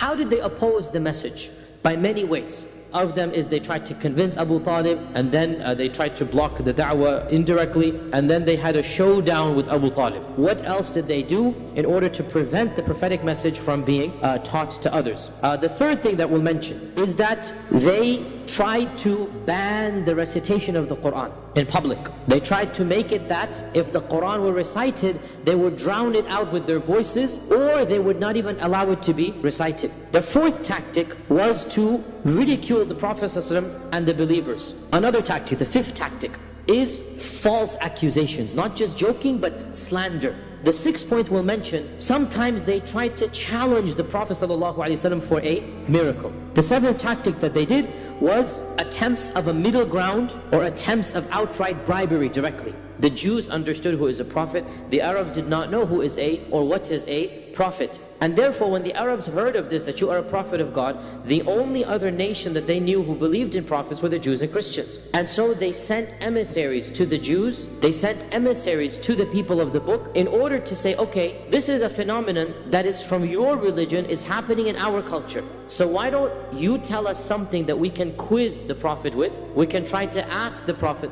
How did they oppose the message? By many ways of them is they tried to convince Abu Talib and then uh, they tried to block the da'wah indirectly and then they had a showdown with Abu Talib. What else did they do in order to prevent the prophetic message from being uh, taught to others? Uh, the third thing that we'll mention is that they tried to ban the recitation of the Quran in public. They tried to make it that if the Quran were recited, they would drown it out with their voices or they would not even allow it to be recited. The fourth tactic was to ridicule the Prophet and the believers. Another tactic, the fifth tactic, is false accusations. Not just joking, but slander. The sixth point we'll mention, sometimes they tried to challenge the Prophet ﷺ for a miracle. The seventh tactic that they did was attempts of a middle ground or attempts of outright bribery directly. The Jews understood who is a prophet. The Arabs did not know who is a or what is a prophet. And therefore, when the Arabs heard of this, that you are a prophet of God, the only other nation that they knew who believed in prophets were the Jews and Christians. And so they sent emissaries to the Jews, they sent emissaries to the people of the book in order to say, okay, this is a phenomenon that is from your religion, is happening in our culture. So why don't you tell us something that we can quiz the Prophet with? We can try to ask the Prophet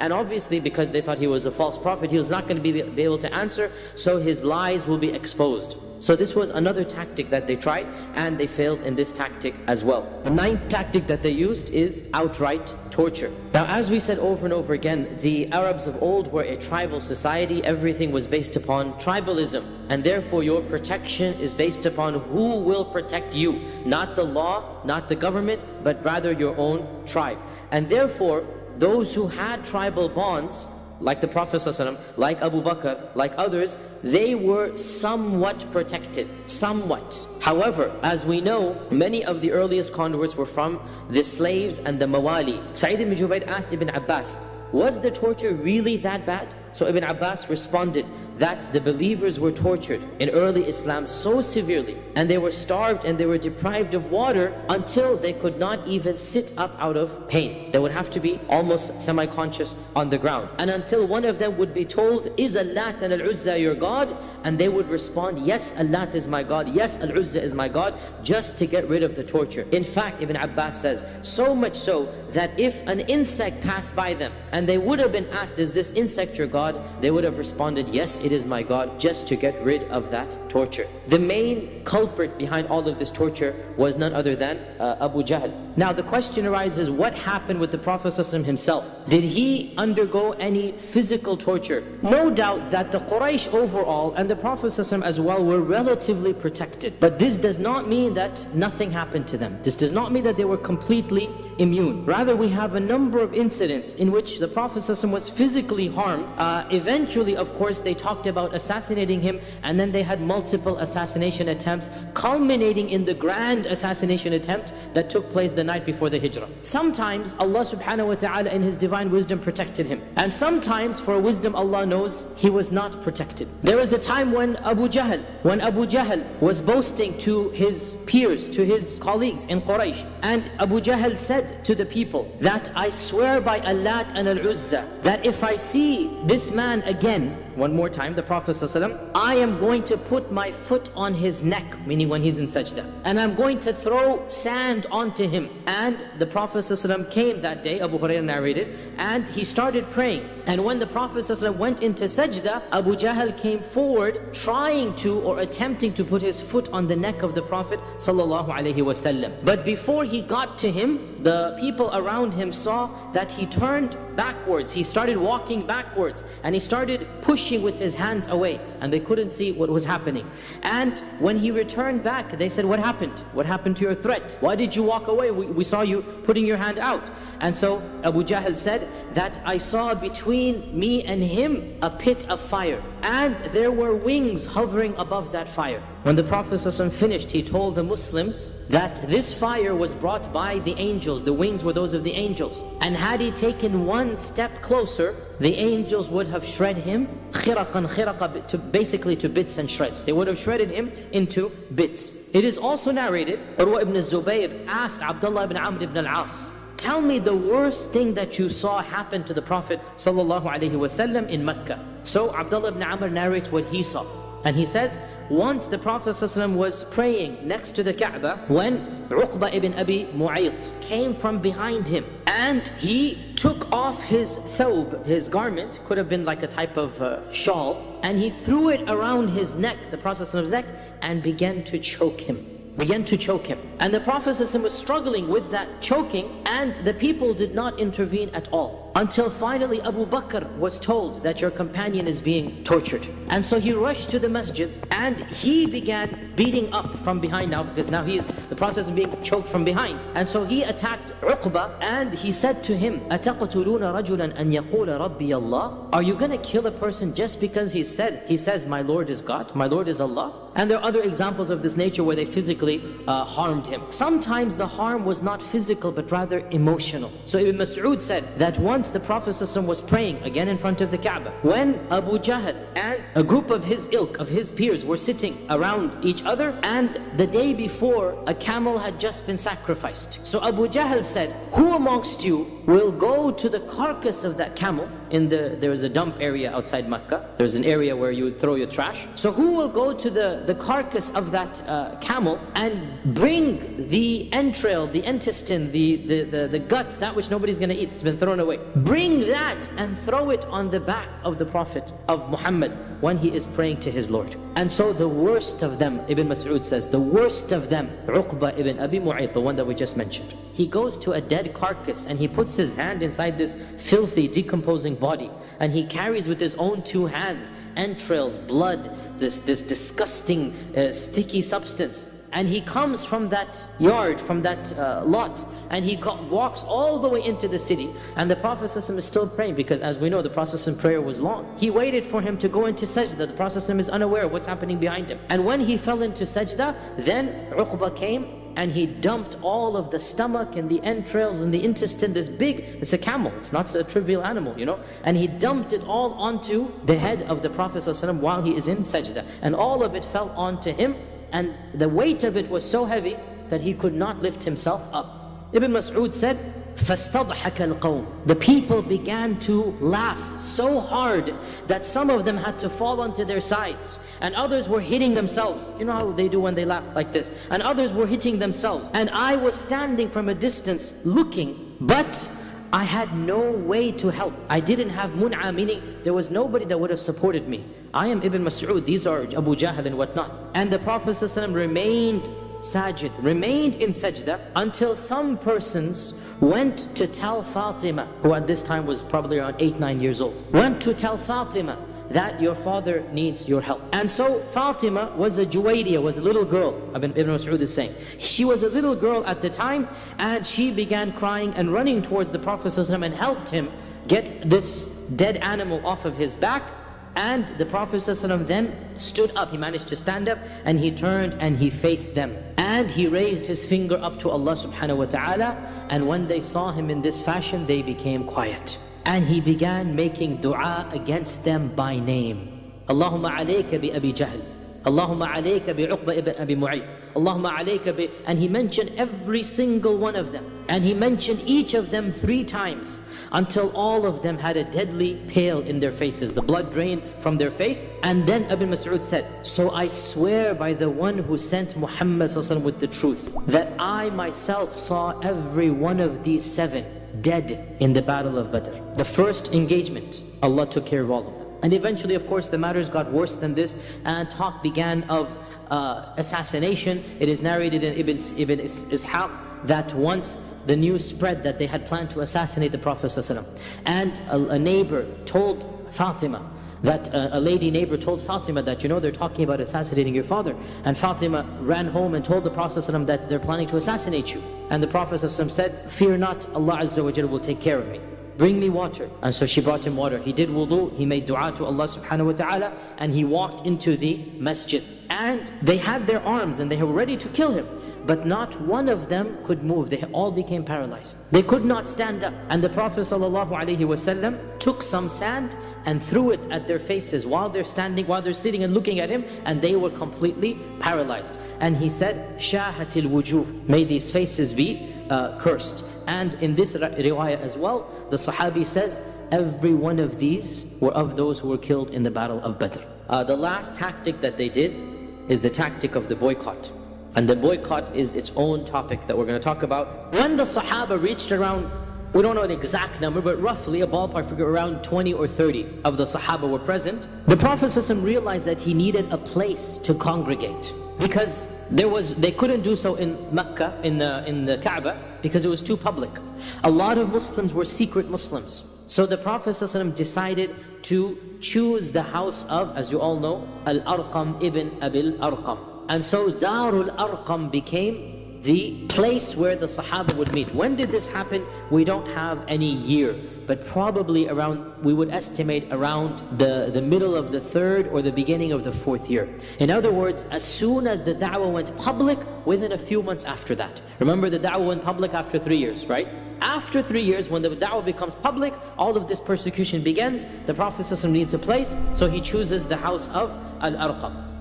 and obviously because they thought he was a false prophet, he was not going to be able to answer, so his lies will be exposed. So this was another tactic that they tried and they failed in this tactic as well. The ninth tactic that they used is outright torture. Now as we said over and over again, the Arabs of old were a tribal society. Everything was based upon tribalism and therefore your protection is based upon who will protect you. Not the law, not the government, but rather your own tribe. And therefore those who had tribal bonds like the Prophet ﷺ, like Abu Bakr, like others, they were somewhat protected, somewhat. However, as we know, many of the earliest converts were from the slaves and the mawali. Sa'id ibn Jubayr asked Ibn Abbas, was the torture really that bad? So Ibn Abbas responded that the believers were tortured in early Islam so severely and they were starved and they were deprived of water until they could not even sit up out of pain. They would have to be almost semi-conscious on the ground. And until one of them would be told, is Allat and Al-Uzza your God? And they would respond, yes, Allat is my God, yes, Al-Uzza is my God, just to get rid of the torture. In fact, Ibn Abbas says, so much so that if an insect passed by them and they would have been asked, is this insect your God? God, they would have responded, yes, it is my God, just to get rid of that torture. The main culprit behind all of this torture was none other than uh, Abu Jahl. Now the question arises, what happened with the Prophet ﷺ himself? Did he undergo any physical torture? No doubt that the Quraysh overall and the Prophet ﷺ as well were relatively protected. But this does not mean that nothing happened to them. This does not mean that they were completely immune. Rather, we have a number of incidents in which the Prophet ﷺ was physically harmed uh, uh, eventually, of course, they talked about assassinating him and then they had multiple assassination attempts, culminating in the grand assassination attempt that took place the night before the hijrah. Sometimes Allah subhanahu wa ta'ala in His divine wisdom protected him. And sometimes for wisdom Allah knows he was not protected. There was a time when Abu Jahl, when Abu Jahl was boasting to his peers, to his colleagues in Quraysh. And Abu Jahl said to the people that I swear by Allah and Al-Uzza that if I see this this man again one more time, the Prophet ﷺ, I am going to put my foot on his neck, meaning when he's in sajda. And I'm going to throw sand onto him. And the Prophet ﷺ came that day, Abu Hurairah narrated, and he started praying. And when the Prophet ﷺ went into sajda, Abu Jahl came forward trying to or attempting to put his foot on the neck of the Prophet ﷺ. But before he got to him, the people around him saw that he turned backwards. He started walking backwards and he started pushing pushing with his hands away and they couldn't see what was happening. And when he returned back, they said, what happened? What happened to your threat? Why did you walk away? We, we saw you putting your hand out. And so Abu Jahl said that I saw between me and him a pit of fire and there were wings hovering above that fire. When the Prophet ﷺ finished, he told the Muslims that this fire was brought by the angels. The wings were those of the angels. And had he taken one step closer, the angels would have shred him khiraqan khiraqa to basically to bits and shreds. They would have shredded him into bits. It is also narrated, Urwa ibn Zubayr asked Abdullah ibn Amr ibn al-As, Tell me the worst thing that you saw happen to the Prophet wasallam in Mecca. So Abdullah ibn Amr narrates what he saw. And he says, once the Prophet ﷺ was praying next to the Kaaba, when Uqba ibn Abi Mu'ayt came from behind him, and he took off his thawb, his garment, could have been like a type of uh, shawl, and he threw it around his neck, the Prophet's neck, and began to choke him began to choke him. And the Prophet was struggling with that choking and the people did not intervene at all Until finally Abu Bakr was told that your companion is being tortured. And so he rushed to the masjid and he began beating up from behind now because now he's the process of being choked from behind. And so he attacked Uqba and he said to him, أَتَقْتُلُونَ رَجُلًا أَن يَقُولَ رَبِّيَ اللَّهِ Are you going to kill a person just because he said, he says, my Lord is God, my Lord is Allah? And there are other examples of this nature where they physically uh, harmed him. Sometimes the harm was not physical but rather emotional. So Ibn Mas'ud said that once the Prophet was praying again in front of the Kaaba, when Abu Jahl and a group of his ilk, of his peers were sitting around each other and the day before a camel had just been sacrificed. So Abu Jahl said, who amongst you will go to the carcass of that camel. In the there is a dump area outside Mecca. There's an area where you would throw your trash. So who will go to the the carcass of that uh, camel and bring the entrail the intestine the, the the the guts that which nobody's going to eat it's been thrown away? Bring that and throw it on the back of the prophet of Muhammad when he is praying to his Lord. And so the worst of them Ibn Mas'ud says the worst of them Uqba ibn Abi Mu'ayt the one that we just mentioned he goes to a dead carcass and he puts his hand inside this filthy decomposing body and he carries with his own two hands entrails, blood, this, this disgusting uh, sticky substance and he comes from that yard, from that uh, lot, and he walks all the way into the city. And the Prophet is still praying because as we know, the process in prayer was long. He waited for him to go into sajda. The Prophet is unaware of what's happening behind him. And when he fell into sajda, then Uqba came and he dumped all of the stomach and the entrails and the intestine, this big, it's a camel, it's not a trivial animal, you know. And he dumped it all onto the head of the Prophet ﷺ while he is in sajda. And all of it fell onto him and the weight of it was so heavy that he could not lift himself up. Ibn Mas'ud said, فَاسْتَضْحَكَ الْقَوْمِ The people began to laugh so hard that some of them had to fall onto their sides and others were hitting themselves. You know how they do when they laugh like this. And others were hitting themselves. And I was standing from a distance looking, but I had no way to help. I didn't have mun'a, meaning there was nobody that would have supported me. I am Ibn Mas'ud, these are Abu Jahl and whatnot. And the Prophet ﷺ remained sajid, remained in sajda until some persons went to tell Fatima, who at this time was probably around 8, 9 years old, went to tell Fatima that your father needs your help. And so Fatima was a Juwayriya, was a little girl, Ibn, Mas'ud is saying. She was a little girl at the time and she began crying and running towards the Prophet and helped him get this dead animal off of his back and the Prophet ﷺ then stood up, he managed to stand up and he turned and he faced them. And he raised his finger up to Allah subhanahu wa ta'ala and when they saw him in this fashion, they became quiet. And he began making dua against them by name. Allahumma alayka bi Abi Jahl. Allahumma alayka bi Uqba ibn Abi Mu'ayt. Allahumma alayka bi... And he mentioned every single one of them. And he mentioned each of them three times until all of them had a deadly pale in their faces. The blood drained from their face. And then Ibn Mas'ud said, So I swear by the one who sent Muhammad with the truth, that I myself saw every one of these seven dead in the battle of Badr. The first engagement, Allah took care of all of them. And eventually, of course, the matters got worse than this and talk began of uh, assassination. It is narrated in Ibn, Ibn Ishaq that once the news spread that they had planned to assassinate the Prophet ﷺ. And a, a neighbor told Fatima, that uh, a lady neighbor told Fatima that, you know, they're talking about assassinating your father. And Fatima ran home and told the Prophet ﷺ that they're planning to assassinate you. And the Prophet ﷺ said, fear not, Allah Azza wa Jalla will take care of me. Bring me water. And so she brought him water. He did wudu, he made dua to Allah subhanahu wa ta'ala, and he walked into the masjid. And they had their arms and they were ready to kill him. but not one of them could move. They all became paralyzed. They could not stand up. And the Prophet ﷺ took some sand and threw it at their faces while they're standing, while they're sitting and looking at him, and they were completely paralyzed. And he said, Shahatil wujuh, may these faces be uh, cursed. And in this riwayah as well, the Sahabi says, every one of these were of those who were killed in the battle of Badr. Uh, the last tactic that they did is the tactic of the boycott. And the boycott is its own topic that we're going to talk about. When the Sahaba reached around, we don't know an exact number, but roughly a ballpark figure around 20 or 30 of the Sahaba were present, the Prophet ﷺ realized that he needed a place to congregate. Because there was, they couldn't do so in Mecca, in the, in the Kaaba, because it was too public. A lot of Muslims were secret Muslims. So the Prophet ﷺ decided to choose the house of, as you all know, Al-Arqam ibn Abil Arqam. And so Darul Arqam became the place where the Sahaba would meet. When did this happen? We don't have any year, but probably around, we would estimate around the, the middle of the third or the beginning of the fourth year. In other words, as soon as the da'wah went public, within a few months after that. Remember the da'wah went public after three years, right? After three years, when the da'wah becomes public, all of this persecution begins. The Prophet needs a place, so he chooses the house of Al-Arqam.